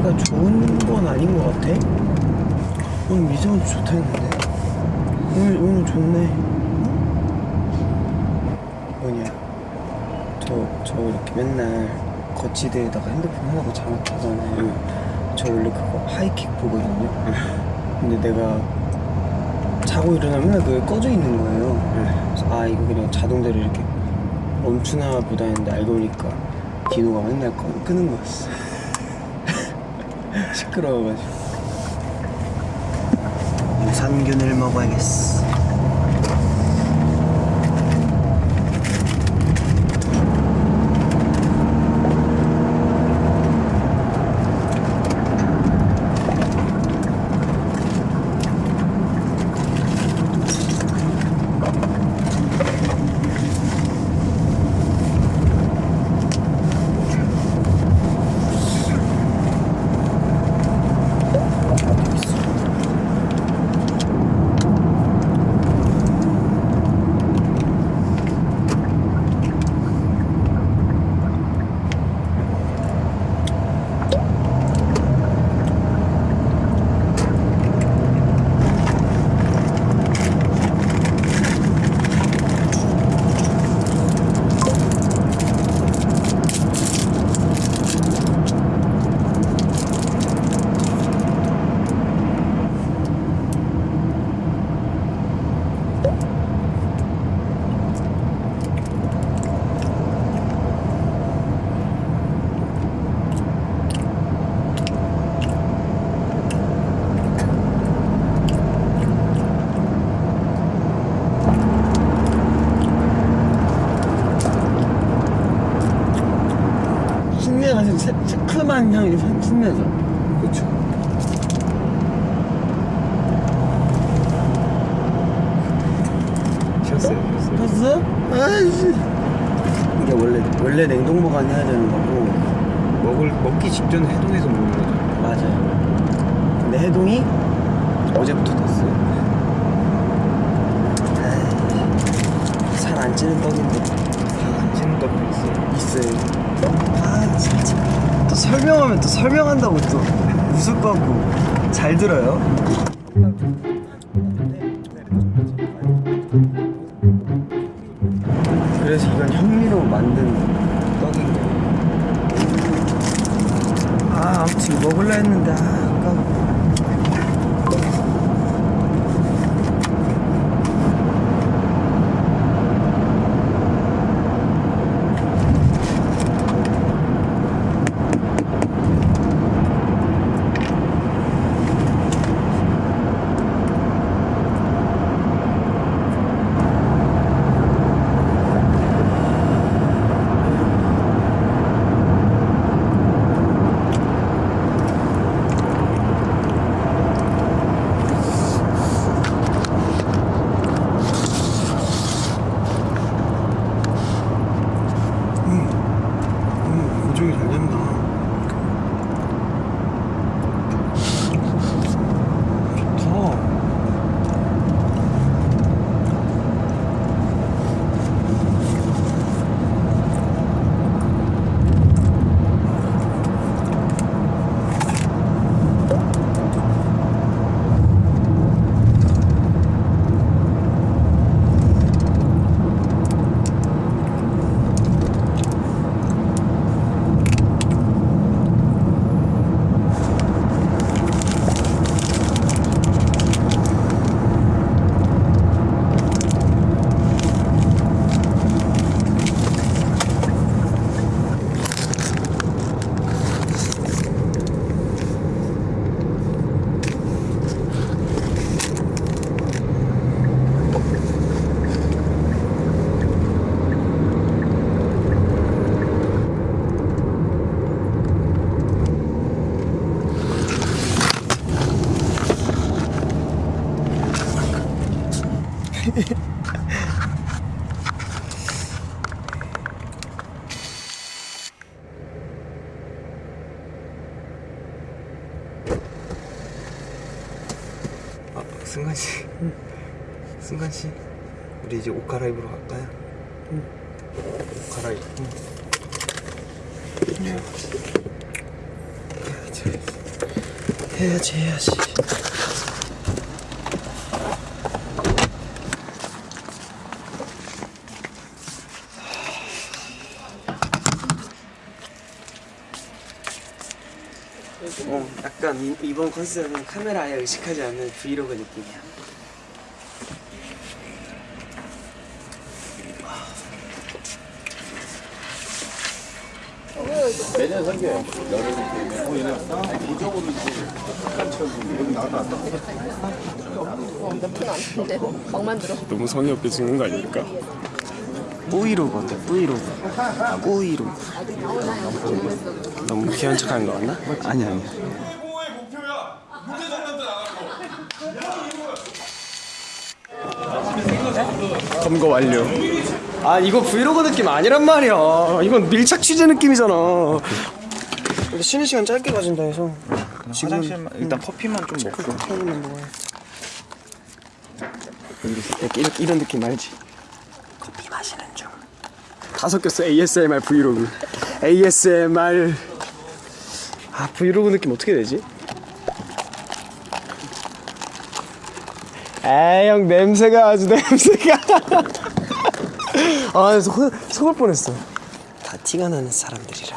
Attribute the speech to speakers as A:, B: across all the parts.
A: 날씨가 좋은 건 아닌 것 같아? 오늘 미세먼지 좋다 했는데. 오늘, 오늘 좋네. 뭐냐. 저, 저 이렇게 맨날 거치대에다가 핸드폰 하나고 잠을 자잖아요. 저 원래 그거 하이킥 보거든요. 근데 내가 자고 일어나면 그게 꺼져 있는 거예요. 응. 아 이거 그냥 자동대로 이렇게 멈추나 보다 했는데 알고 보니까 디노가 맨날 꺼, 끄는 거였어. 시끄러워가지고. 유산균을 먹어야겠어 신내가 진짜 시큼한 향이 신내죠
B: 그렇죠. 쉬었어요, 쉬었어요.
A: 봤어? 아이씨 이게 원래 원래 냉동 보관해야 되는 거고
B: 먹을 먹기 직전 해동해서 먹는 거죠.
A: 맞아요 근데 해동이 어제부터 됐어요 살안 찌는 떡인데
B: 안 찌는 떡도 있어요.
A: 있어요 아 진짜 또 설명하면 또 설명한다고 또 웃을 것 같고 잘 들어요. 그래서 이건 현미로 만든 떡인 거예요 아 아무튼 먹을라 했는데 아
B: 승관 씨. 승관 씨. 우리 이제 옷 갈아입으러 갈까요? 옷 갈아입고.
A: 해야지 해야지 약간 이, 이번 컨셉은 카메라 아예 의식하지 않는 브이로그 느낌이야.
C: 막 만 들어.
D: 너무 성의 없게 찍는 거 아닙니까?
A: 뿌이로그 어때? 뿌이로그. 뿌이로그. 너무 귀한 척 하는 거 같나? 아니 아니.
D: 검거 완료.
A: 아 이거 브이로그 느낌 아니란 말이야. 이건 밀착 취재 느낌이잖아. 근데 쉬는 시간 짧게 가진다 해서 지금
B: 화장실만 일단 커피만 좀 먹고
A: 타이밍만 먹어야 이렇게, 이렇게 이런 느낌 알지? 커피 마시는 중.
D: 다 섞였어 ASMR 브이로그. ASMR.
A: 아 브이로그 느낌 어떻게 되지?
D: 에형 냄새가 아주 냄새가. 아 속, 속을 뻔했어.
A: 다 티가 나는 사람들이라.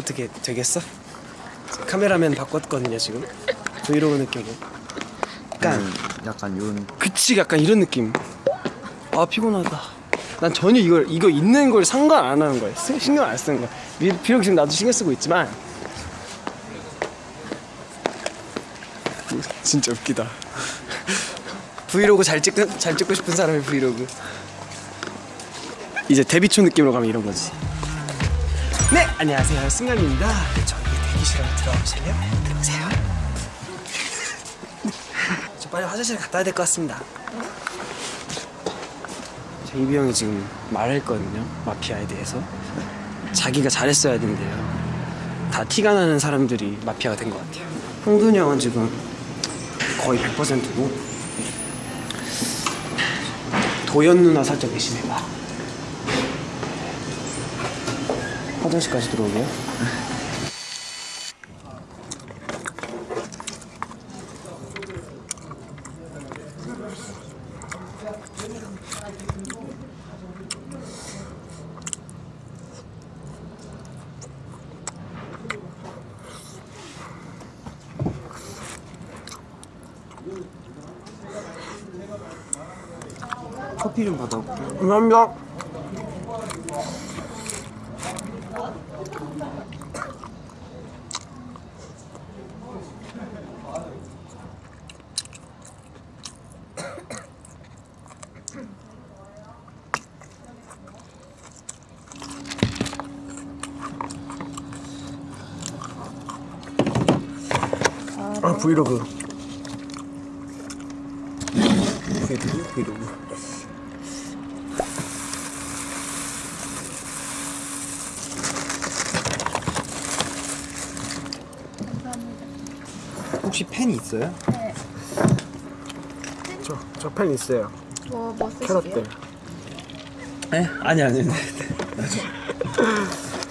A: 어떻게 되겠어? 카메라맨 바꿨거든요 지금. 브이로그 느낌으로. 약간
B: 약간 요런
A: 그치 약간 이런 느낌. 아 피곤하다. 난 전혀 이걸 이거 있는 걸 상관 안 하는 거야. 쓰- 신경 안 쓰는 거야. 비- 비록 지금 나도 신경 쓰고 있지만
D: 진짜 웃기다.
A: 브이로그 잘 찍고 잘 찍고 싶은 사람의 브이로그. 이제 데뷔 초 느낌으로 가면 이런 거지. 네 안녕하세요 승관입니다. 저희 대기실에 들어오실래요? 들어오세요. 저 빨리 화장실 갔다 와야 될 것 같습니다. 제 이비 형이 지금 말했거든요 마피아에 대해서 자기가 잘했어야 된대요. 다 티가 나는 사람들이 마피아가 된 것 같아요. 홍준이 형은 지금 거의 100%고 도연 누나 살짝 의심해봐. 화장실까지 들어오게요.
B: 커피 좀 받아올게
A: 감사합니다. 아 브이로그. 브이로그? 브이로그
B: 혹시 펜 있어요?
D: 저저펜 있어요.
C: 뭐, 뭐?
D: 캐럿들.
B: 네? 아니 아니 아니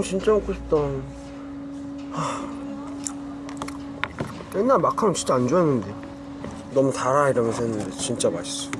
A: 마카롱 진짜 먹고 싶다. 하... 옛날 마카롱 진짜 안 좋아했는데 너무 달아 이러면서 했는데 진짜 맛있어.